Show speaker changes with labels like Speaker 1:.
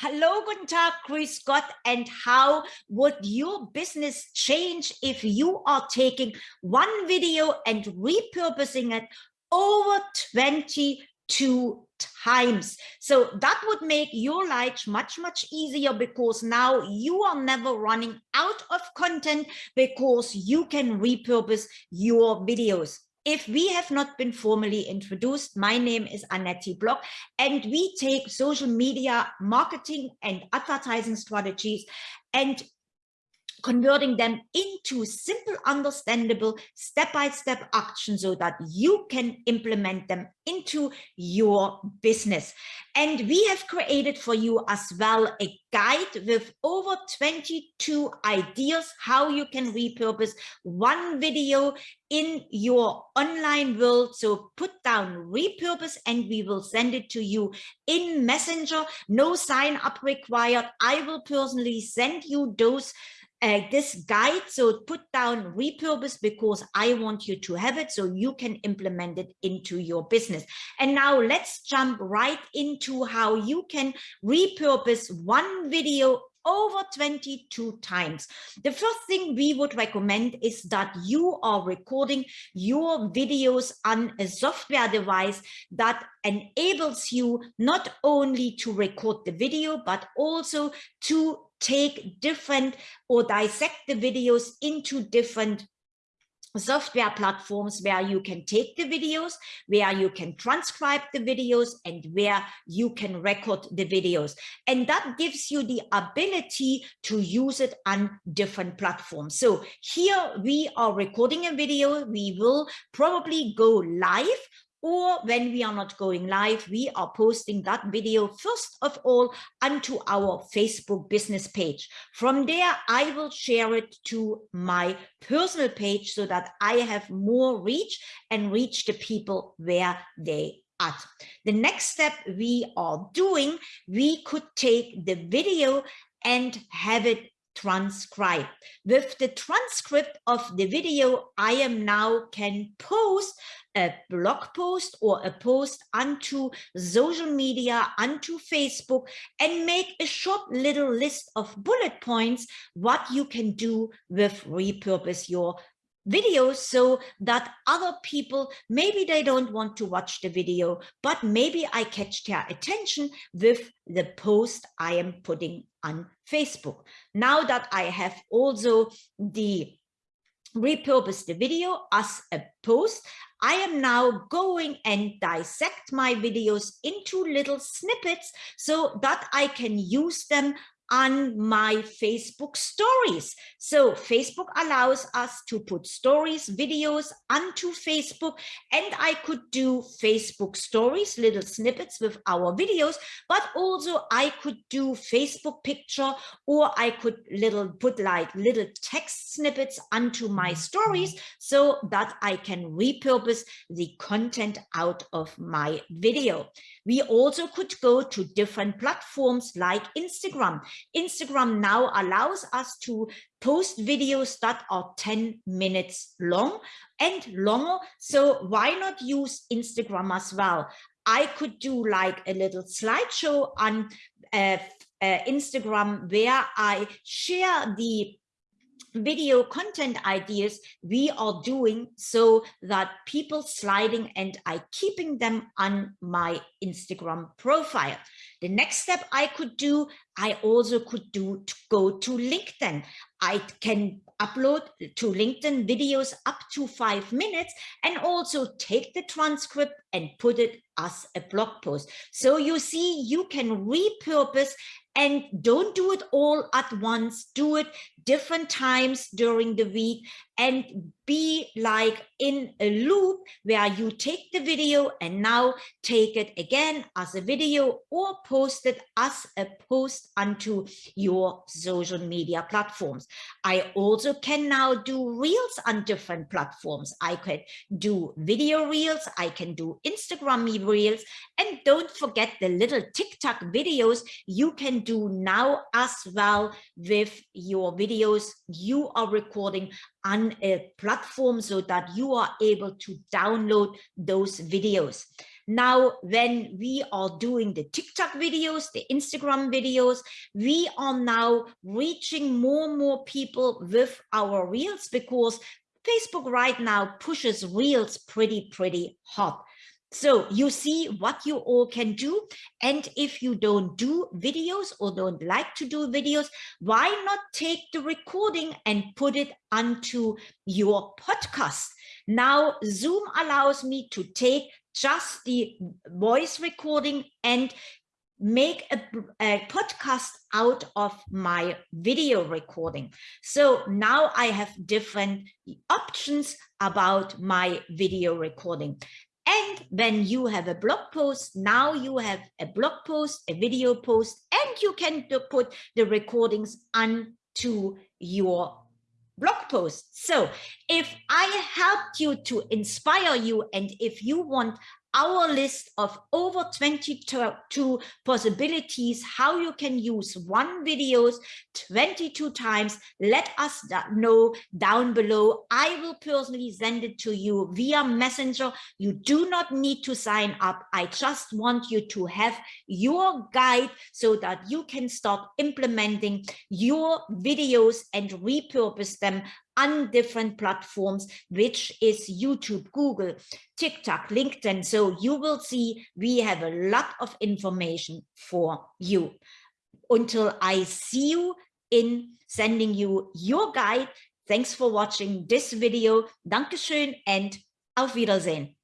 Speaker 1: Hello, guten Tag, Grüß Gott, and how would your business change if you are taking one video and repurposing it over 22 times? So that would make your life much, much easier because now you are never running out of content because you can repurpose your videos. If we have not been formally introduced, my name is Annette Block, and we take social media marketing and advertising strategies and converting them into simple, understandable, step-by-step -step action so that you can implement them into your business. And we have created for you as well a guide with over 22 ideas how you can repurpose one video in your online world. So put down repurpose and we will send it to you in Messenger. No sign up required. I will personally send you those uh, this guide so put down repurpose because i want you to have it so you can implement it into your business and now let's jump right into how you can repurpose one video over 22 times. The first thing we would recommend is that you are recording your videos on a software device that enables you not only to record the video, but also to take different or dissect the videos into different software platforms where you can take the videos, where you can transcribe the videos, and where you can record the videos. And that gives you the ability to use it on different platforms. So here we are recording a video. We will probably go live or when we are not going live, we are posting that video first of all onto our Facebook business page. From there, I will share it to my personal page so that I have more reach and reach the people where they at. The next step we are doing, we could take the video and have it transcribed. With the transcript of the video, I am now can post a blog post or a post onto social media, onto Facebook, and make a short little list of bullet points, what you can do with repurpose your videos so that other people, maybe they don't want to watch the video, but maybe I catch their attention with the post I am putting on Facebook. Now that I have also the repurpose the video as a post, I am now going and dissect my videos into little snippets so that I can use them on my Facebook stories. So Facebook allows us to put stories, videos onto Facebook, and I could do Facebook stories, little snippets with our videos, but also I could do Facebook picture, or I could little put like little text snippets onto my stories so that I can repurpose the content out of my video. We also could go to different platforms like Instagram. Instagram now allows us to post videos that are 10 minutes long and longer. So why not use Instagram as well? I could do like a little slideshow on uh, uh, Instagram where I share the video content ideas we are doing so that people sliding and I keeping them on my Instagram profile. The next step I could do, I also could do to go to LinkedIn. I can upload to LinkedIn videos up to five minutes and also take the transcript and put it as a blog post. So you see, you can repurpose and don't do it all at once. Do it different times during the week and be like in a loop where you take the video and now take it again as a video or post it as a post onto your social media platforms. I also can now do reels on different platforms. I could do video reels, I can do Instagram reels, and don't forget the little TikTok videos you can do now as well with your videos you are recording on a platform so that you are able to download those videos. Now, when we are doing the TikTok videos, the Instagram videos, we are now reaching more and more people with our reels because Facebook right now pushes reels pretty, pretty hot. So you see what you all can do. And if you don't do videos or don't like to do videos, why not take the recording and put it onto your podcast? Now Zoom allows me to take just the voice recording and make a, a, podcast out of my video recording. So now I have different options about my video recording. When you have a blog post, now you have a blog post, a video post, and you can put the recordings onto your blog post. So if I helped you to inspire you and if you want our list of over 22 possibilities how you can use one videos 22 times. Let us know down below. I will personally send it to you via messenger. You do not need to sign up. I just want you to have your guide so that you can start implementing your videos and repurpose them on different platforms, which is YouTube, Google, TikTok, LinkedIn. So you will see we have a lot of information for you. Until I see you in sending you your guide. Thanks for watching this video. Dankeschön and auf Wiedersehen.